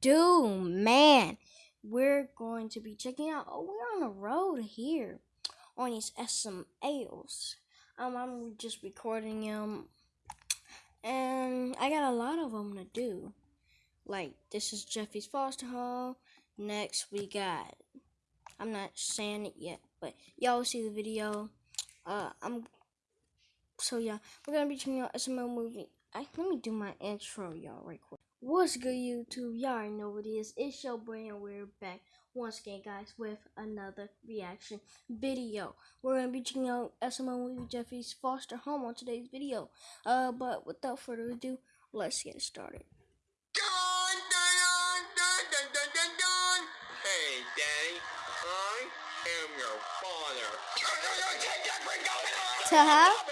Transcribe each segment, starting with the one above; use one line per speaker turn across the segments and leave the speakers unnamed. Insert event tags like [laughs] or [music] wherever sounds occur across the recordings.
do, man. We're going to be checking out. Oh, we're on the road here on these SMLs. Um, I'm just recording them, and I got a lot of them to do. Like this is Jeffy's foster home. Next we got. I'm not saying it yet, but y'all see the video. Uh, I'm. So yeah, we're gonna be checking out SML movie. I, let me do my intro, y'all, right quick. What's good, YouTube? Y'all already know what it is. It's your boy, and we're back once again, guys, with another reaction video. We're gonna be checking out SML movie Jeffy's Foster Home on today's video. Uh, but without further ado, let's get started.
Dun, dun, dun, dun, dun, dun, dun. Hey, Daddy, I am your father. Take that.
Ta-ha.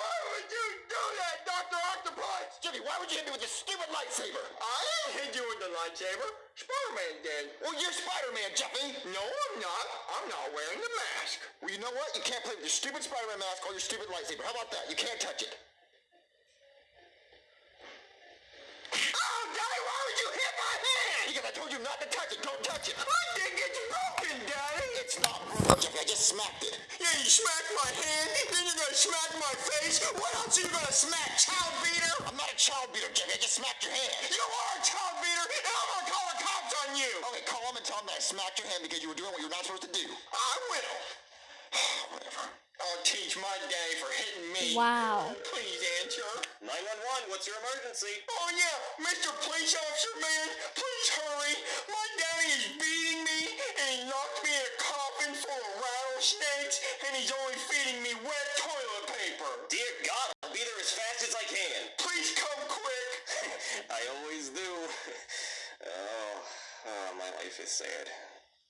Why would you do that, Dr. Octopus? Jimmy, why would you hit me with this stupid lightsaber? I didn't hit you with the lightsaber. Spider-Man did. Well, you're Spider-Man, Jeffy. No, I'm not. I'm not wearing the mask. Well, you know what? You can't play with your stupid Spider-Man mask or your stupid lightsaber. How about that? You can't touch it. Oh, Daddy, why would you hit my hand? Because I told you not to touch it. Don't touch it. I think it's broken, Daddy. It's not broken, Jeffy. I just smacked it. Yeah, you smacked my hand, then you're gonna smack my face. What else are you gonna smack, child beater? I'm not a child beater, Jeffy. I just smacked your hand. You are a child beater, you. Okay, call them and tell them that I smacked your hand because you were doing what you're not supposed to do. I will. [sighs] Whatever. I'll teach my daddy for hitting me.
Wow.
Please answer. 911, what's your emergency? Oh, yeah, Mr. Police Officer Man, please hurry. My daddy is beating me, and he locked me in a coffin full of rattlesnakes, and he's only feeding me wet toilet paper. Dear God, I'll be there as fast as I can. Life is sad.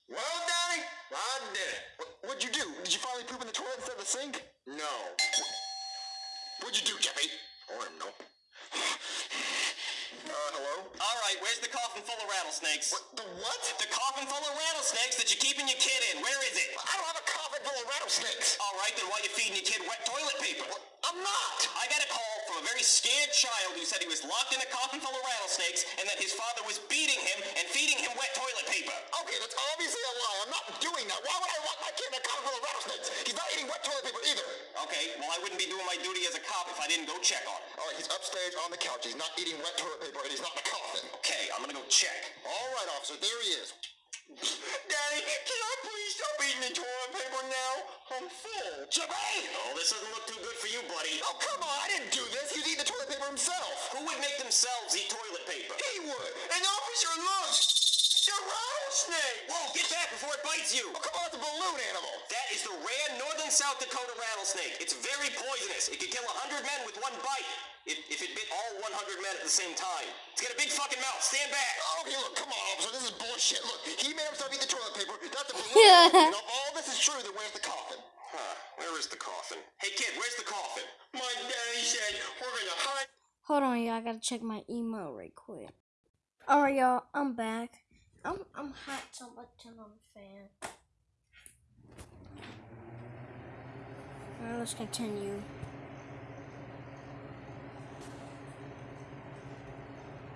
Well, Daddy, I did it. What'd you do? Did you finally poop in the toilet instead of the sink? No. What'd you do, Jeffy? I don't. Uh, hello?
All right, where's the coffin full of rattlesnakes?
What? The what?
The coffin full of rattlesnakes that you're keeping your kid in. Where is it?
I don't have a coffin full of rattlesnakes.
All right, then why are you feeding your kid wet toilet paper?
I'm not.
I got a call a very scared child who said he was locked in a coffin full of rattlesnakes and that his father was beating him and feeding him wet toilet paper.
Okay, that's obviously a lie. I'm not doing that. Why would I lock my kid in a coffin full of rattlesnakes? He's not eating wet toilet paper either.
Okay, well, I wouldn't be doing my duty as a cop if I didn't go check on him.
All right, he's upstairs on the couch. He's not eating wet toilet paper, and he's not in a coffin.
Okay, I'm gonna go check.
All right, officer, there he is. Daddy, can I please stop eating the toilet paper now? I'm full. Jimmy!
Oh, this doesn't look too good for you, buddy.
Oh, come on, I didn't do this. He's eating the toilet paper himself.
Who would make themselves eat toilet paper?
He would. An officer! The rattlesnake!
Whoa, get back before it bites you!
Oh, come on, it's a balloon animal.
That is the rare northern South Dakota rattlesnake. It's very poisonous. It could kill 100 men with one bite. If, if it bit all 100 men at the same time. It's got a big fucking mouth. Stand back.
Okay, look, come on, officer. This is bullshit. Look, he made himself eat the toilet paper. That's a balloon.
Yeah.
And if all this is true, then where's the coffin?
Huh, where is the coffin? Hey kid, where's the coffin?
My daddy said we're gonna hide.
Hold on, y'all. I gotta check my email right quick. Alright, y'all. I'm back. I'm I'm hot, so I'm about to turn on the fan. Alright, let's continue.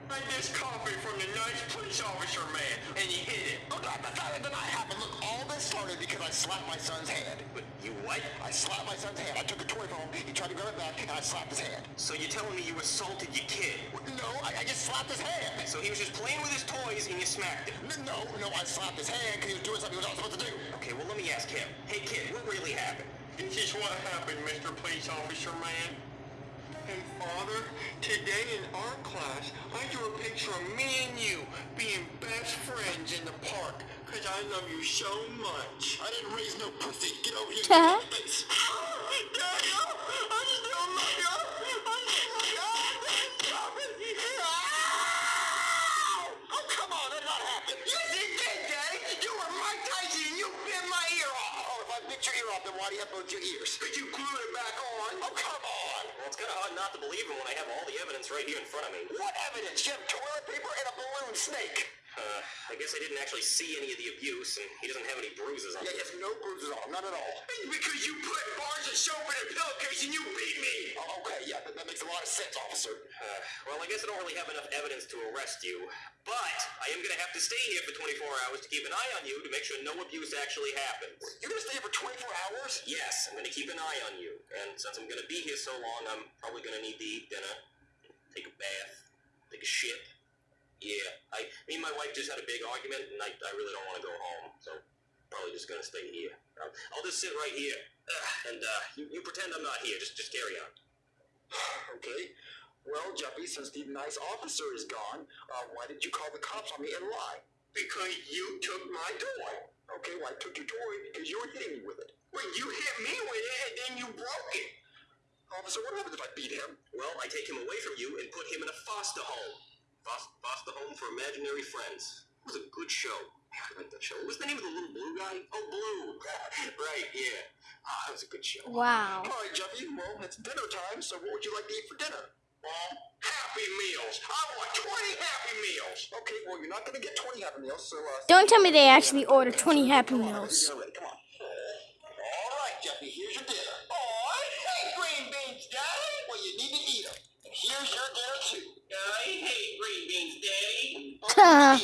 Hide this coffin from the nice police officer man, and he hid it. Oh, that, that, that did not happen. Look, all this started because I slapped my son's hand.
But you what?
I slapped my son's hand. I took a toy from him. He tried to grab it back, and I slapped his hand.
So you're telling me you assaulted your kid?
No, I, I just slapped his hand.
So he was just playing with his toys and you smacked him?
No, no, I slapped his hand because he was doing something he was not supposed to do.
Okay, well let me ask him. Hey kid, what really happened?
This is what happened, Mr. Police Officer Man. And Father, today in art class, I drew a picture of me and you being best friends in the park. Cause I love you so much. I didn't raise no pussy. Get over here.
Huh? [laughs]
Get face. Daddy, I just don't love you. I just love you. Stop it. Ow! Oh, come on. That did not happen. Yes, it did, Daddy. You were Mike Tyson and you bit my ear off. Oh, if I bit your ear off, then why do you have both your ears? Could you glue it back on? Oh, come on.
Well, it's kind of hard not to believe him when I have all the evidence right here in front of me.
What evidence? You have toilet paper and a balloon snake.
Uh, I guess I didn't actually see any of the abuse, and he doesn't have any bruises on
Yeah,
him.
he has no bruises on him, none at all. Because you put bars of soap in a pillowcase
lot of sense, officer.
Uh, well, I guess I don't really have enough evidence to arrest you, but I am gonna have to stay here for 24 hours to keep an eye on you to make sure no abuse actually happens.
You're gonna stay here for 24 hours?
Yes, I'm gonna keep an eye on you, and since I'm gonna be here so long, I'm probably gonna need to eat dinner, take a bath, take a shit. Yeah, I, me and my wife just had a big argument, and I, I really don't want to go home, so probably just gonna stay here. I'll, I'll just sit right here, uh, and uh, you, you pretend I'm not here. Just, just carry on.
Okay. Well, Jeffy, since the nice officer is gone, uh, why did you call the cops on me and lie? Because you took my toy. Okay, well, I took your toy because you were hitting me with it. Well, you hit me with it and then you broke it. Officer, what happens if I beat him?
Well, I take him away from you and put him in a foster home. Foster, foster home for imaginary friends. It was a good show. Like that show. What was the name of the little blue guy? Oh, Bloo. [laughs] right, yeah. Ah, that was a good show.
Wow.
All right, Jeffy, well, it's dinner time, so what would you like to eat for dinner? Well, Happy Meals. I want 20 Happy Meals. Okay, well, you're not going to get 20 Happy Meals, so... Uh,
Don't tell me they actually ordered 20 Happy Meals.
On, come on. All right, Jeffy, here's your dinner. Oh, I hate green beans, Daddy. Well, you need to eat them. And here's your dinner, too.
I hate green beans, Daddy. [laughs]
Oh,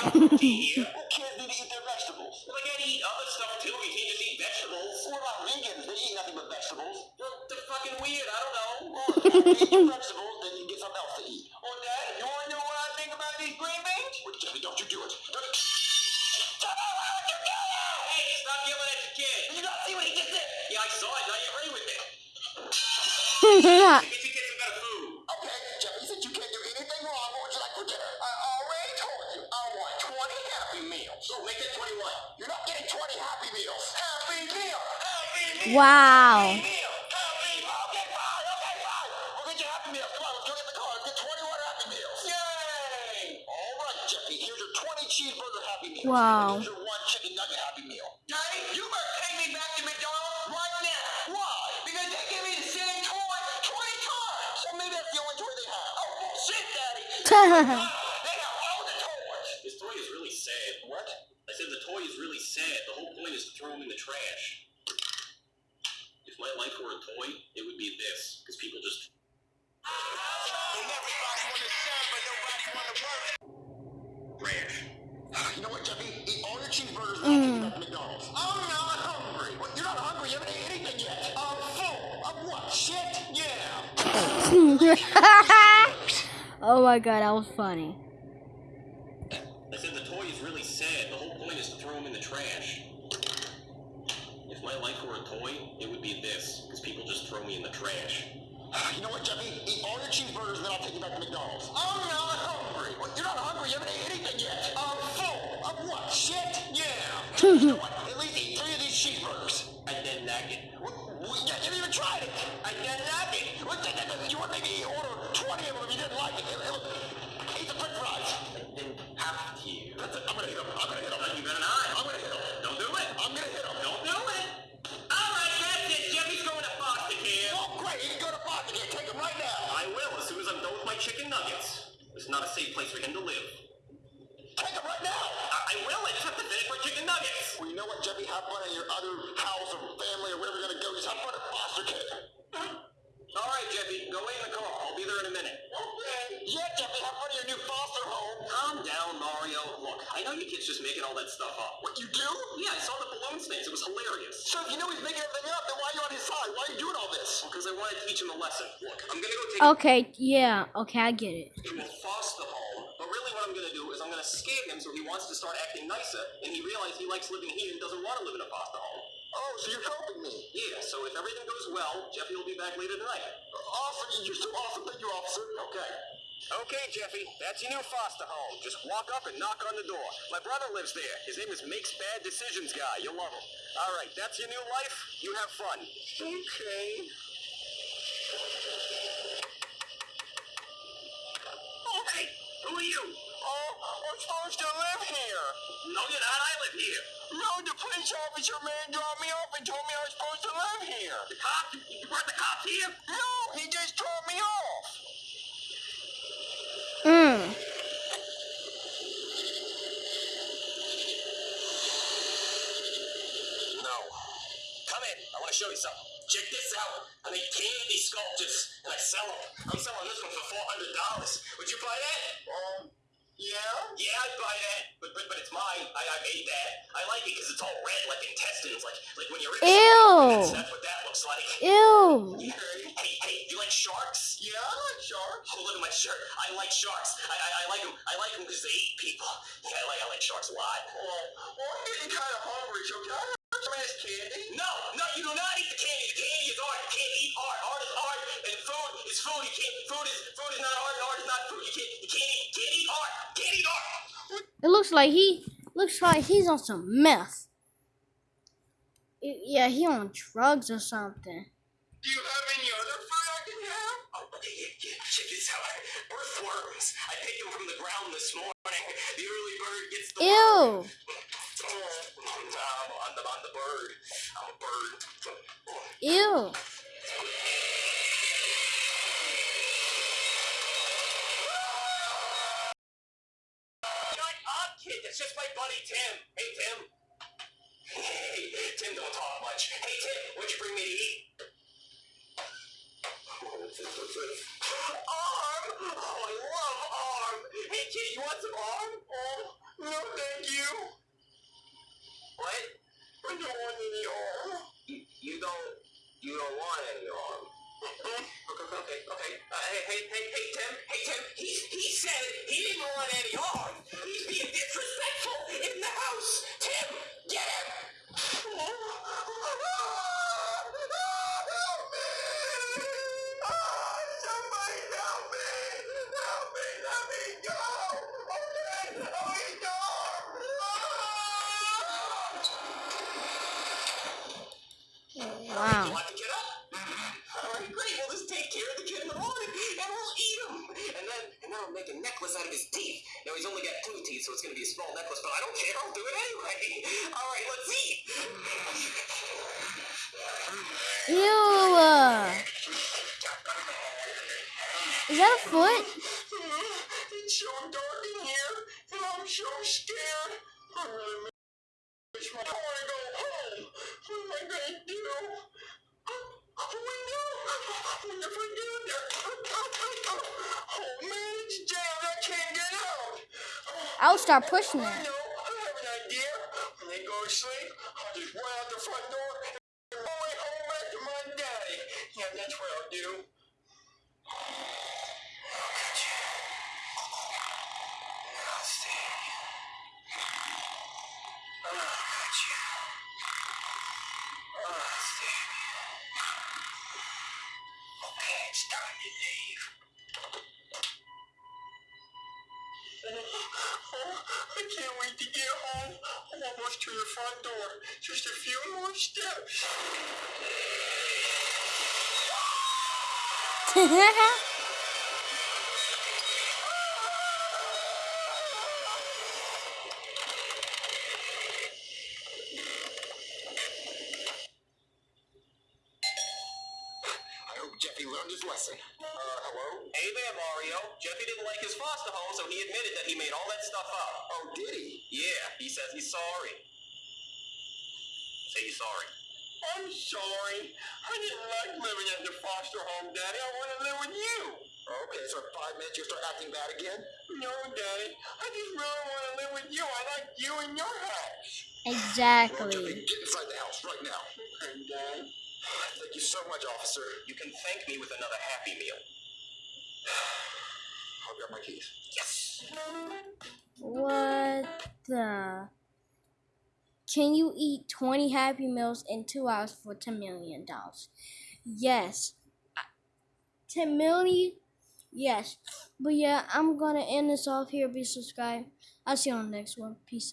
green beans. There's no protein here.
Well, kids need to eat their vegetables.
Well, they gotta eat other stuff too. You can't just eat vegetables.
What about vegans? They eat nothing but vegetables.
Well, they're fucking weird. I don't know.
Well, if you eat [laughs] vegetables, then you get something else to eat.
Oh, Dad, you wanna know what I think about these green beans?
Well, Jeffy, don't you do it. Don't... Jeffy, why would you do that?
Hey, stop yelling at your kid.
Did you not see what he just did?
Yeah, I saw it. Now you agree with it. [laughs]
the toys. [laughs]
This toy is really sad.
What?
I said the toy is really sad. The whole point is to throw him in the trash. If my life were a toy, it would be this. Because people just.
And serve, but nobody wanna work.
Trash.
Uh, you know what, Jeffy? Eat all your cheeseburgers and I'll take you back to McDonald's. Oh, I'm not hungry. What? You're not hungry? You haven't ate anything yet. I'm full. Of what? Shit? Yeah. [laughs]
oh my god, that was funny.
You know? At least eat three of these cheeseburgers.
And then nugget.
What? what? You haven't even tried it. I didn't like it. What? You would maybe order 20 of them if you didn't like it. Eat the french fries.
I didn't have to.
That's it. I'm gonna hit him. I'm gonna hit him.
You better not.
I'm gonna hit him.
Don't do it.
I'm gonna hit him.
Don't do it. All right, that's it. Jeffy's going to foster care.
Oh, great. He can go to Boston. Here, take him right now.
I will as soon as I'm done with my chicken nuggets. It's not a safe place for him to live.
Take him right now.
I, I will. I just have to finish my chicken nuggets.
Well, you know what, Jeffy? Have fun in your other house or family or wherever you're gonna go. Just have fun at foster care. [laughs]
All right, Jeffy. Go wait in the car. I'll be there in a minute.
Okay. Yeah, Jeffy. Have fun in your new foster home.
Calm down, Mario. Look, I know you kids just making all that stuff up.
What you do?
Yeah, I saw the balloon snakes. It was hilarious.
So if you know he's making everything up, then why are you on his side? Why are you doing all this?
Because I want to teach him a lesson. Look, I'm gonna go take
Okay, yeah, okay, I get it.
him to a foster home. What I'm gonna do is I'm gonna scare him so he wants to start acting nicer, and he realizes he likes living here and doesn't want to live in a foster home.
Oh, so you're helping me.
Yeah, so if everything goes well, Jeffy will be back later tonight.
Awesome. You're so awesome. Thank you, officer.
Okay. Okay, Jeffy, that's your new foster home. Just walk up and knock on the door. My brother lives there. His name is Makes Bad Decisions Guy. You'll love him. All right, that's your new life. You have fun. Okay. Oh, hey, who are you?
Oh, I'm supposed to live here.
No, you're not. I live here.
No, the police officer man dropped me off and told me I was supposed to live here.
The cop? You brought the cops here?
No, he just dropped me off.
Mm.
No. Come in. I want to show you something. Check this out. I make candy sculptures and I sell them. I'm selling this one for four hundred dollars. Would you buy that?
Um, yeah?
Yeah, I'd buy that. But but, but it's mine. I, I made that. I like it because it's all red like intestines, like like when you're in.
Ew.
That's, that's what that looks like.
Ew.
Okay.
Hey hey, you like sharks?
Yeah, I like sharks.
Oh, look at my shirt. I like sharks. I, I, I like them. I like them because they eat people. Yeah, I like I like sharks a lot.
Oh, well, I'm getting kind of hungry, so can I have some of this candy?
No, no, you do not eat the candy. The candy is art. You can't eat art. Art is art, and food is food. You can't. Food is food is not art. and Art is not food. You can't. You can't eat. Can't. Can't eat art.
It looks like he looks like he's on some meth. Yeah, he on drugs or something.
Do you have any other I can have?
Oh. [laughs] Check this out. Earthworms. I picked them from the ground this morning. The early bird gets the
Ew. [laughs]
worm. Oh, I'm, I'm, the, I'm the bird. I'm a bird.
Ew.
Shut up, kid. That's Tim. Hey, Tim. Hey, Tim don't talk much. Hey, Tim, what'd you bring me to eat? Arm! Oh, I love arm. Hey, kid, you want some arm?
Oh, no, thank you.
What?
I don't want any arm.
You, you don't. You don't want any arm. Okay, okay, okay. Uh, hey, hey, hey, hey, Tim. Hey, Tim. He, he said he didn't want any arm. He's being disrespectful in the house. Tim, get him.
Somebody help me! Help me! Let me go! Okay, let me go!
You
Wow.
want to get up? All right, great. We'll just take care of the kid in the morning, and we'll eat him. And then, and then I'll make a necklace out of his teeth. Now he's only got two teeth, so it's gonna be a small necklace. But I don't care. I'll do it anyway. All right, let's eat.
Ew. uh, Is that a foot?
It's so dark in here, and I'm so scared. I really miss my. I want to go home. What am I gonna do? Oh, wait, no. What if I get there? Oh man, it's jammed. I can't get out.
I'll start pushing it.
Sleep, I'll just run out the front door and go home back to my daddy. Yeah, that's what I'll do. Oh, gotcha. Oh, stay. Okay, it's time to leave. Oh, I can't wait to get home. Almost to the front door. Just a few more steps. [laughs] hope Jeffy learned his lesson. Uh, hello?
Hey there, Mario. Jeffy didn't like his foster home, so he admitted that he made all that stuff up.
Oh, did he?
Yeah, he says he's sorry. Say you're sorry.
I'm sorry. I didn't like living at the foster home, Daddy. I want to live with you. Okay, so in five minutes you'll start acting bad again? No, Daddy. I just really want to live with you. I like you in your house.
Exactly.
get inside the house right now. Okay, Dad. Thank you so much, officer.
You can thank me with another Happy Meal. [sighs]
I'll grab my keys.
Yes.
What the? Can you eat 20 Happy Meals in two hours for $10 million? Yes. I- 10 million? Yes. But yeah, I'm gonna end this off here. Be subscribed. I'll see you on the next one. Peace out.